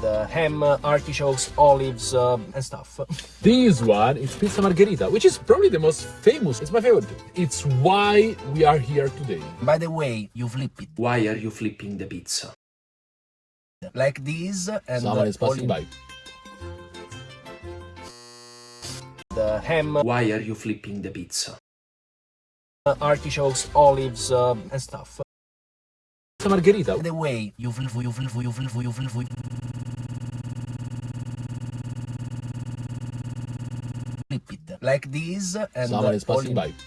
The ham, uh, artichokes, olives, uh, and stuff. This one is pizza margherita, which is probably the most famous. It's my favorite. It's why we are here today. By the way, you flip it Why are you flipping the pizza? like this, and Someone uh, is passing by. the ham, Why are you flipping the pizza? uh, artichokes, olives, uh, and stuff. Margherita. By the way, you flip, you flip, you flip, you flip, you flip it like this, and Someone is all passing in- by.